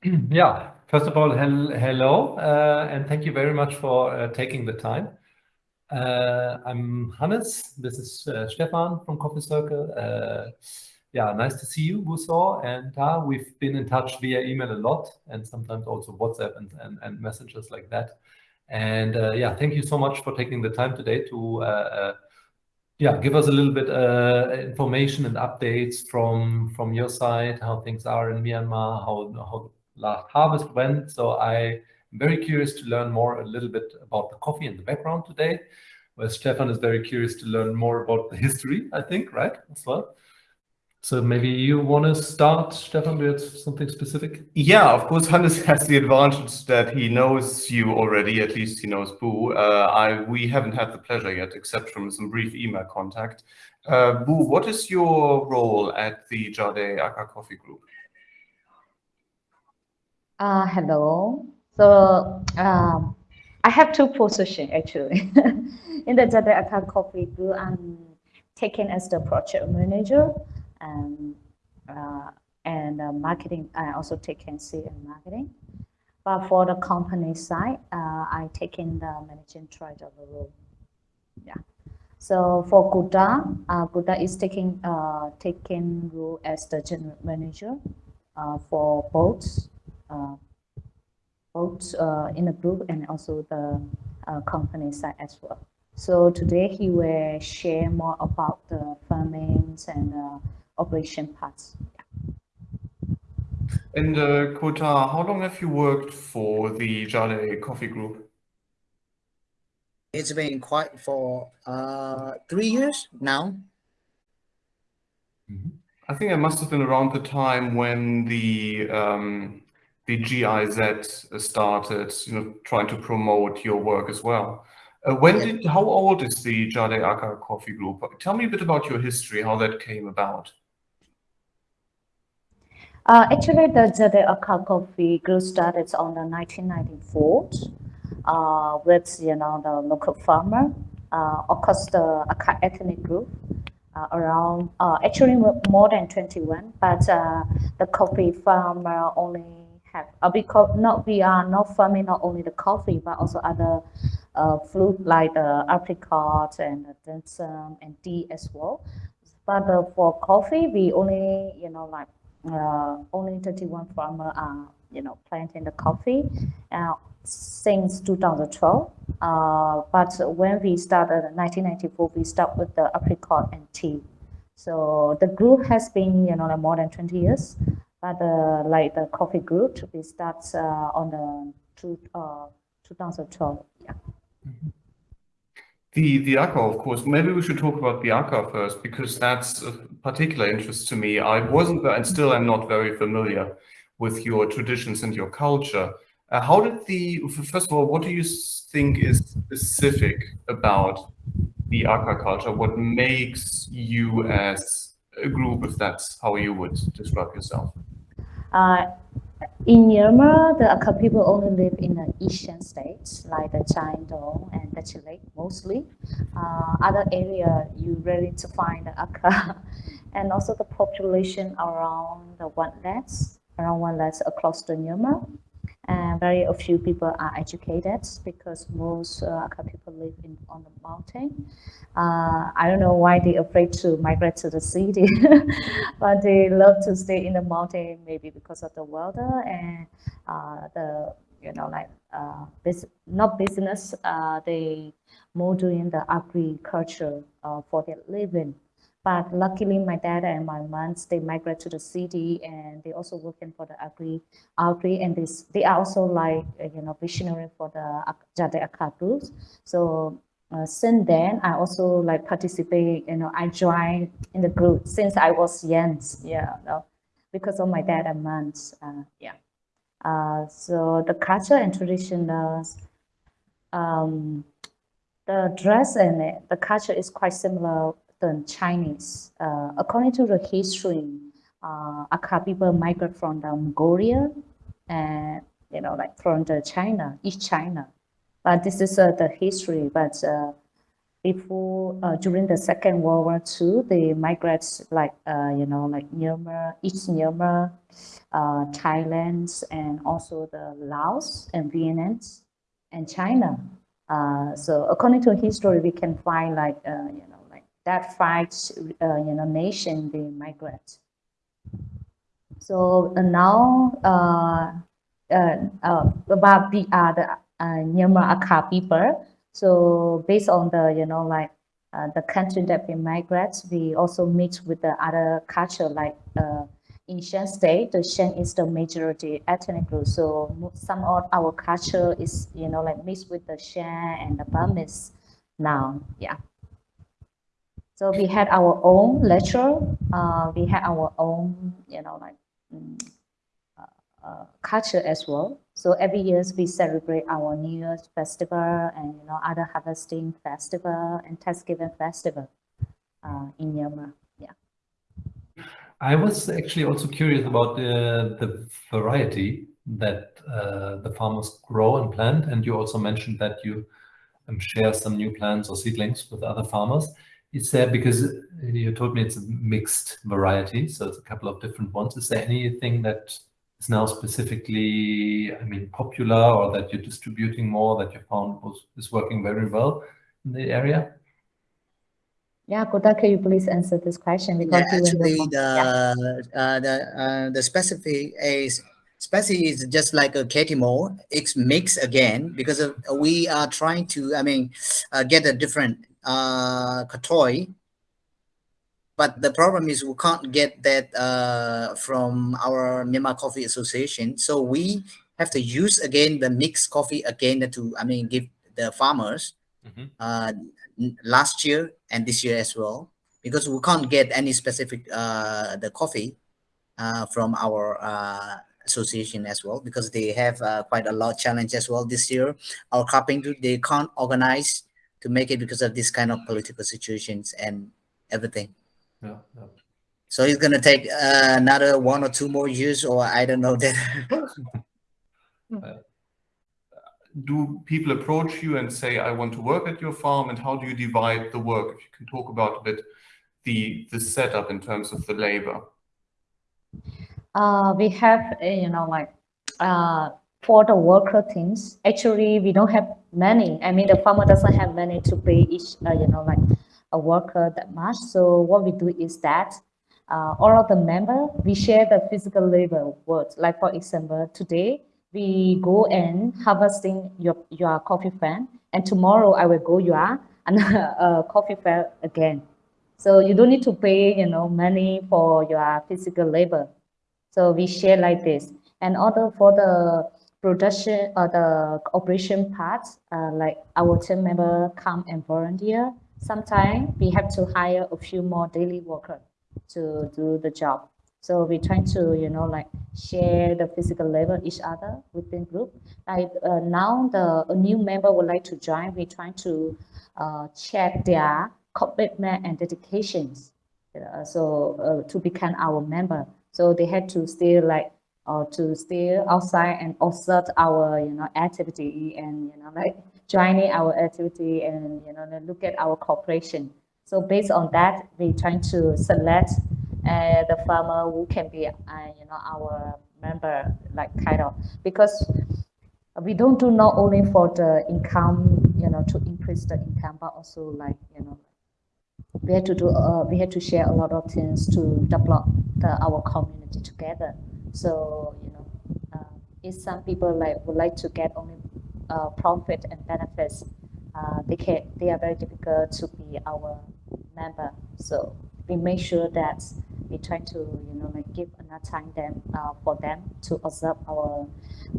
yeah, first of all, hel hello, uh, and thank you very much for uh, taking the time. Uh, I'm Hannes, this is Stefan from Coffee Circle. Yeah, nice to see you, Wuso, and we've been in touch via email a lot, and sometimes also WhatsApp and, and, and messages like that. And yeah, thank you so much for taking the time today to yeah, give us a little bit uh, information and updates from from your side, how things are in Myanmar, how how last harvest went. So I'm very curious to learn more a little bit about the coffee and the background today. Where Stefan is very curious to learn more about the history, I think, right, as well. So maybe you want to start, Stefan, with something specific? Yeah, of course, Hannes has the advantage that he knows you already, at least he knows Boo. Uh, I, we haven't had the pleasure yet, except from some brief email contact. Uh, Boo, what is your role at the Jade Aka Coffee Group? Uh, hello. So um, I have two positions actually. In the Jade Aka Coffee Group, I'm taken as the project manager and uh, and uh, marketing. I also take C in marketing. But for the company side, uh, I take in the managing trader role. Yeah. So for Guda, uh, Guda is taking uh, taking role as the general manager uh, for both both uh, in the group and also the uh, company side as well. So today he will share more about the farming and uh, operation parts. And uh, Kota, how long have you worked for the Jade Coffee Group? It's been quite for uh, three years now. Mm-hmm. I think it must have been around the time when the um, the GIZ started, you know, trying to promote your work as well. Uh, when yeah. did, how old is the Jade Aka Coffee Group? Tell me a bit about your history, how that came about. Uh, actually, the Jade Aka Coffee Group started on the 1994 uh, with, you know, the local farmer, uh, of course, the Aka ethnic group, uh, around, uh, actually more than 21, but uh, the coffee farmer only have, uh, because not, we are not farming not only the coffee, but also other uh, fruit like the apricot and the and tea as well. But uh, for coffee, we only, you know, like uh, only 31 farmers are, you know, planting the coffee uh, since 2012. Uh, but when we started in 1994, we started with the apricot and tea. So the group has been, you know, like more than 20 years. But uh, like the coffee group, we start uh, on the two, uh, 2012. Yeah. The the Aka, of course. Maybe we should talk about the Aka first because that's of particular interest to me. I wasn't and still am not very familiar with your traditions and your culture. Uh, how did the first of all, what do you think is specific about the Aka culture? What makes you as a group, if that's how you would describe yourself? Uh, in Myanmar, the Akha people only live in the eastern states like the Kyaing Tong and the Chile mostly. Uh, other area you rarely to find the Akha. and also the population around the one less, around one less across the Myanmar and very few people are educated because most uh, people live in on the mountain. Uh, I don't know why they're afraid to migrate to the city, but they love to stay in the mountain maybe because of the weather and uh, the you know like uh, bus not business. Uh, they more doing the agriculture uh, for their living. But luckily, my dad and my mom, they migrate to the city and they also working for the agri, agri and this, they are also like, uh, you know, visionary for the Jade Aka groups. So uh, since then, I also like participate, you know, I joined in the group since I was young, yeah, no, because of my dad and mom, uh, yeah. Uh, so the culture and traditions, um, the dress and the culture is quite similar than Chinese. Uh, according to the history, uh, Akha people migrate from the Mongolia and, you know, like from the China, East China. But this is uh, the history, but uh, before uh, during the Second World War II, the migrants like uh, you know like Myanmar, East Myanmar, uh, Thailand, and also the Laos and Vietnam and China. So according to history, we can find like you know that fight uh, you know nation the migrants. So now about the uh, the Myanmar Akha people. So based on the, you know, like uh, the country that we migrate, we also mix with the other culture like uh, in Shan state, the Shan is the majority ethnic group. So some of our culture is, you know, like mixed with the Shan and the Burmese now, yeah. So we had our own lecture. Uh, we had our own, you know, like um, uh, culture as well. So every year we celebrate our New Year's festival and you know other harvesting festival and Thanksgiving festival uh, in Myanmar. Yeah. I was actually also curious about the, variety that uh, the farmers grow and plant. And you also mentioned that you um, share some new plants or seedlings with other farmers. Is there, because you told me it's a mixed variety, so it's a couple of different ones. Is there anything that is now specifically, I mean, popular or that you're distributing more that you found was, is working very well in the area? Yeah, Kota, can you please answer this question? Because yeah, actually, the yeah. uh, the uh, the specific is specific is just like a Catimor. It's mixed again because of, we are trying to, I mean, uh, get a different uh, toy but the problem is we can't get that uh, from our Myanmar Coffee Association. So we have to use again the mixed coffee again to, I mean, give the farmers mm -hmm. uh, last year and this year as well, because we can't get any specific uh, the coffee uh, from our uh, association as well, because they have uh, quite a lot challenge as well this year. Our carpenter, they can't organize to make it because of this kind of political situations and everything yeah, yeah. So it's gonna take uh, another one or two more years, or I don't know that. uh, do people approach you and say, "I want to work at your farm," and how do you divide the work? If you can talk about a bit the the setup in terms of the labor. Uh, we have, uh, you know, like uh, for the worker teams. Actually, we don't have many. I mean, the farmer doesn't have money to pay each, uh, you know, like a worker that much. So what we do is that uh, all of the member, we share the physical labor work. Like for example, today we go and harvesting your, your coffee farm and tomorrow I will go your uh, coffee farm again. So you don't need to pay, you know, money for your physical labor. So we share like this. And also for the production or the operation part, uh, like our team member come and volunteer sometimes we have to hire a few more daily workers to do the job. So we try to, you know, like share the physical labor each other within group. Like uh, now the a new member would like to join, we try to uh, check their commitment and dedications. Uh, so uh, to become our member. So they had to stay like or to stay outside and observe our you know activity and you know like joining our activity and you know look at our cooperation. So based on that, we trying to select uh, the farmer who can be uh, you know our member like kind of because we don't do not only for the income you know to increase the income but also like you know we had to do uh, we had to share a lot of things to develop the, our community together so you know uh, if some people like would like to get only uh, profit and benefits, uh, they can they are very difficult to be our member. So we make sure that we try to you know like give enough time them uh, for them to observe our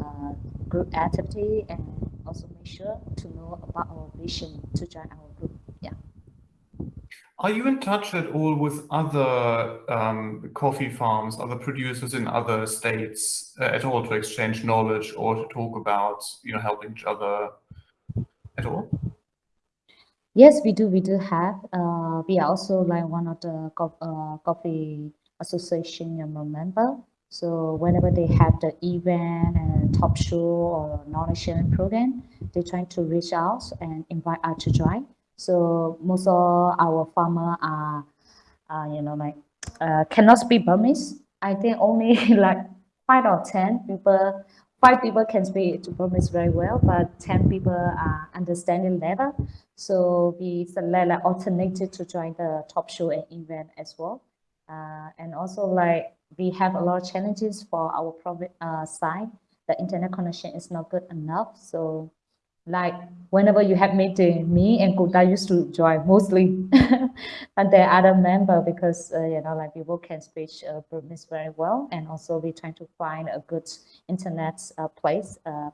uh, group activity and also make sure to know about our vision to join our. Are you in touch at all with other um, coffee farms, other producers in other states uh, at all to exchange knowledge or to talk about, you know, helping each other at all? Yes, we do. We do have. Uh, we are also like one of the co uh, coffee association member. So whenever they have the event and talk show or knowledge sharing program, they try to reach out and invite us to join. So most of our farmer are, uh, you know, like uh, cannot speak Burmese. I think only like five or ten people, five people can speak Burmese very well, but ten people are understanding level. So we select like alternative to join the top show and event as well. Uh, and also like we have a lot of challenges for our private uh, side. The internet connection is not good enough. So like whenever you have meeting, me and Kuta used to join mostly, and there are other member because uh, you know like people can speak uh, Burmese very well, and also we trying to find a good internet uh, place uh,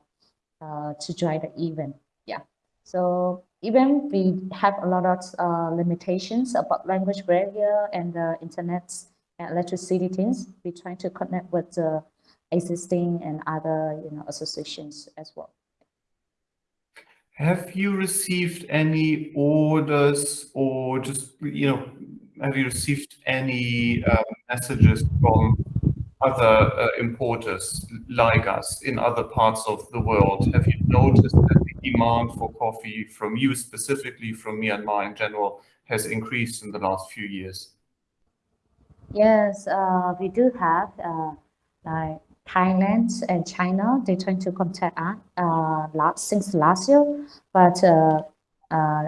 uh, to join the event. Yeah, so even we have a lot of uh, limitations about language barrier and the internet and electricity things. We trying to connect with the existing and other you know associations as well. Have you received any orders or just, you know, have you received any um, messages from other uh, importers like us in other parts of the world? Have you noticed that the demand for coffee from you specifically, from Myanmar in general, has increased in the last few years? Yes, uh, we do have uh, like Thailand and China, they trying to contact us uh, last, since last year, but uh, uh,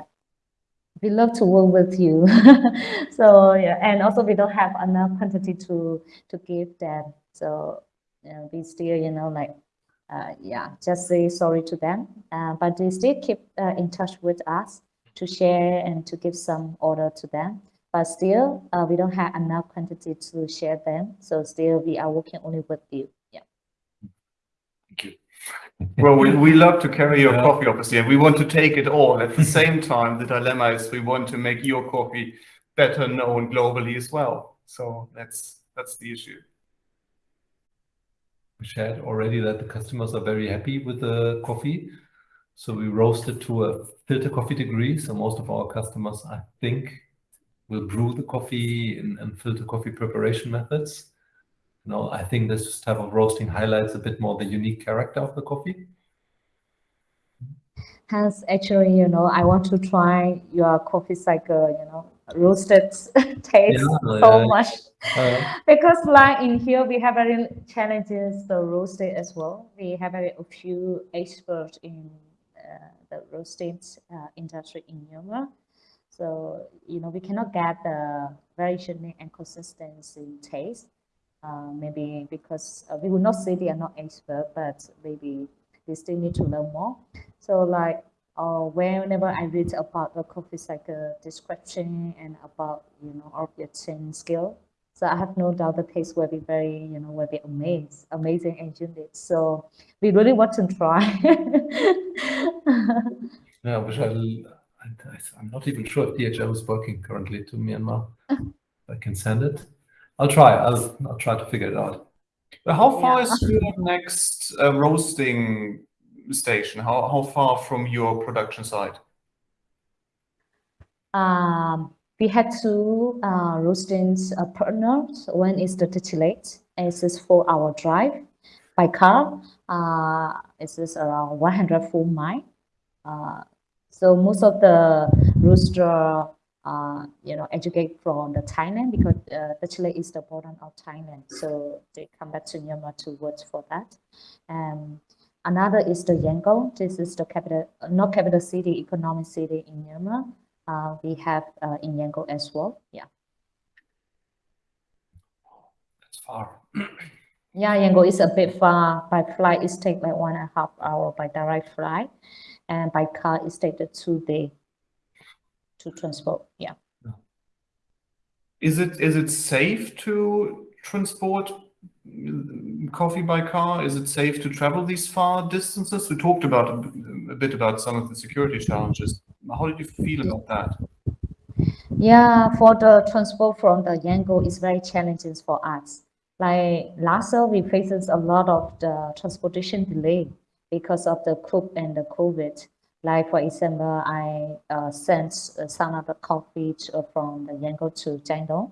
we love to work with you. so yeah, and also we don't have enough quantity to to give them. So we still, you know, like uh, yeah, just say sorry to them. Uh, but they still keep uh, in touch with us to share and to give some order to them but still uh, we don't have enough quantity to share them. So still we are working only with you. Well, we, we love to carry your Yeah. coffee, obviously, and we want to take it all. At the same time, the dilemma is we want to make your coffee better known globally as well. So that's that's the issue. We shared already that the customers are very happy with the coffee. So we roast it to a filter coffee degree. So most of our customers, I think, will brew the coffee in, in filter coffee preparation methods. You know, I think this type of roasting highlights a bit more the unique character of the coffee. Hence, actually, you know, I want to try your Coffee Circle, you know, roasted taste Yeah, so yeah. much. Uh, because like in here, we have very challenges the roasting as well. We have a, few experts in uh, the roasting uh, industry in Myanmar. So, you know, we cannot get the very unique and consistency taste. Uh, maybe because uh, we will not say they are not expert, but maybe they still need to learn more. So like uh, whenever I read about the Coffee Circle description and about, you know, origin skill, so I have no doubt the taste will be very, you know, will be amazing, amazing and unique. So we really want to try. yeah, which I, I, I'm not even sure if DHL is working currently to Myanmar. I can send it. I'll try. I'll, I'll try to figure it out. But how far Yeah. is your next uh, roasting station? How how far from your production site? um, we had two uh, roasting uh, partners. One is the Tachileik. It's a four-hour drive by car. Uh, it's just around 104 mile. Uh, so most of the rooster, uh, you know, educate from the Thailand because uh, Tachileik is the border of Thailand. So they come back to Myanmar to work for that. And another is the Yangon. This is the capital, not capital city, economic city in Myanmar uh, we have uh, in Yangon as well. Yeah. That's far. Yeah, Yangon is a bit far. By flight, it takes like one and a half hour by direct flight. And by car, it takes two days to transport. Yeah. Is it is it safe to transport coffee by car? Is it safe to travel these far distances? We talked about a bit about some of the security challenges. How did you feel about that? Yeah, for the transport from the Yangon is very challenging for us. Like last year, we faced a lot of the transportation delay because of the coup and the COVID. Like for example, I uh, sent uh, some of the coffee to, uh, from the Yangon to Kyaing Tong.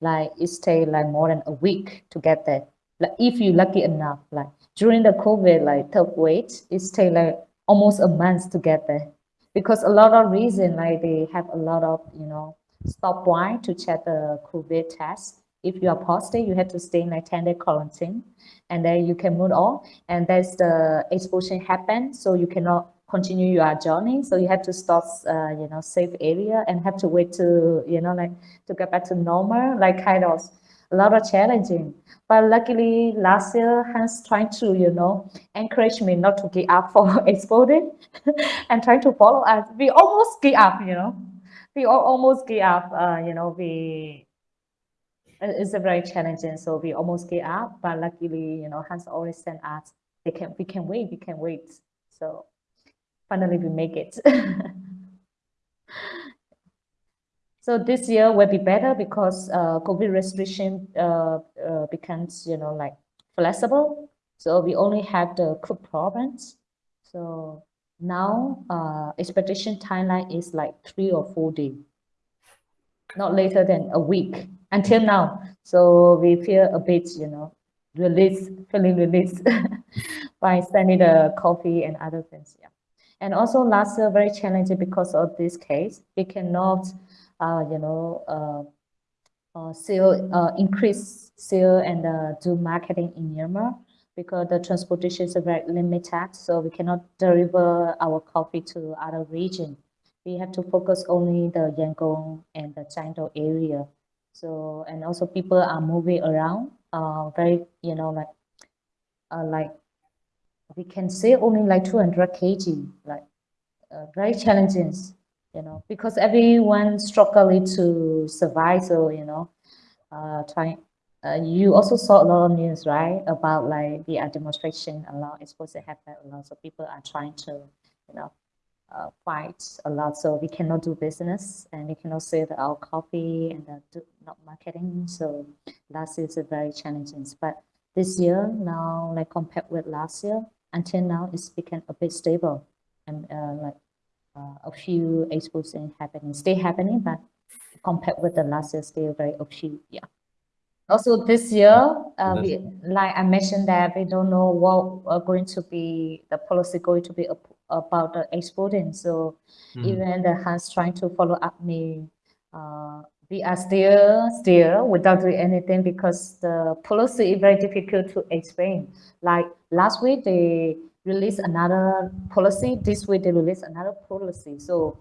Like it take like more than a week to get there. Like if you lucky enough, like during the COVID, like third wave, it take like almost a month to get there because a lot of reason like they have a lot of you know stopwatch to check the COVID test. If you are positive, you have to stay in a 10 day quarantine and then you can move on. And that's the explosion happened. So you cannot continue your journey. So you have to stop, uh, you know, safe area and have to wait to, you know, like to get back to normal, like kind of a lot of challenging. But luckily last year, Hans trying to, you know, encourage me not to give up for exploding and trying to follow us. We almost give up, you know, we almost give up, uh, you know, we, it's a very challenging, so we almost give up, but luckily, you know, Hans always sent us, they can, we can wait, we can wait. So finally we make it. So this year will be better because uh, COVID restriction uh, uh, becomes, you know, like flexible. So we only have the Cook province. So now uh, timeline is like three or four days, not later than a week until now. So we feel a bit, you know, released, feeling released by sending the coffee and other things. Yeah. And also last year very challenging because of this case. We cannot uh, you know, uh, uh, uh, increase sale and uh, do marketing in Myanmar because the transportation is very limited. So we cannot deliver our coffee to other region. We have to focus only the Yangon and the Kyaing Tong area. So, and also people are moving around, uh, very, you know, like, uh, like we can say only like 200 kg, like uh, very challenging you know, because everyone struggling to survive. So, you know, uh, trying, uh, you also saw a lot of news, right? About like the demonstration a lot, it's supposed to happen a lot. So people are trying to, you know, uh, fight a lot. So we cannot do business and we cannot sell our coffee and uh, do not marketing. So last year is very challenging. But this year now, like compared with last year, until now, it's become a bit stable and uh, like uh, a few expositions happening, still happening, but compared with the last year, still very a few, yeah. Also this year, uh, we, like I mentioned that we don't know what are going to be, the policy going to be about the exporting. So mm. even the Hans trying to follow up me, uh, we are still still without doing anything because the policy is very difficult to explain. Like last week, they released another policy. This week they released another policy. So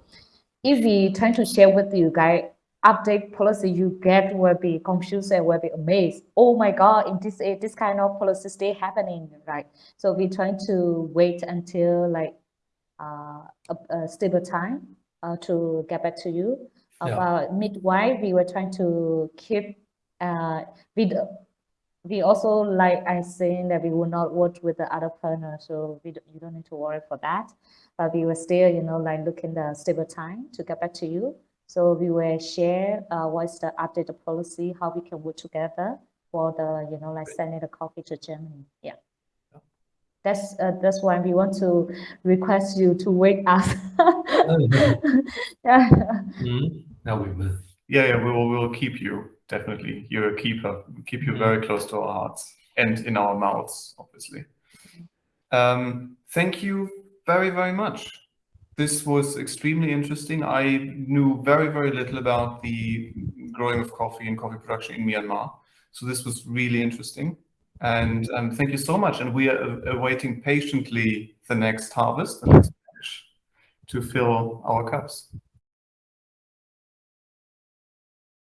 if we try to share with you guys update policy, you get will be confused and will be amazed. Oh my God, in this this kind of policy still happening, right? So we're trying to wait until like uh, a, a stable time uh, to get back to you. Yeah. About midwife, we were trying to keep uh, with we also, like I saying that we will not work with the other partner, so we don't, you don't need to worry for that. But we will still, you know, like looking the stable time to get back to you. So we will share uh, what's the updated policy, how we can work together for the, you know, like sending the coffee to Germany. Yeah. That's uh, that's why we want to request you to wait us. yeah. Mm -hmm. Now we will. Yeah, yeah, we will. We will keep you definitely you're a keeper. We keep you very close to our hearts and in our mouths, obviously. Um, thank you very, very much. This was extremely interesting. I knew very, very little about the growing of coffee and coffee production in Myanmar. So this was really interesting. And um, thank you so much. And we are awaiting patiently the next harvest, the next batch, to fill our cups.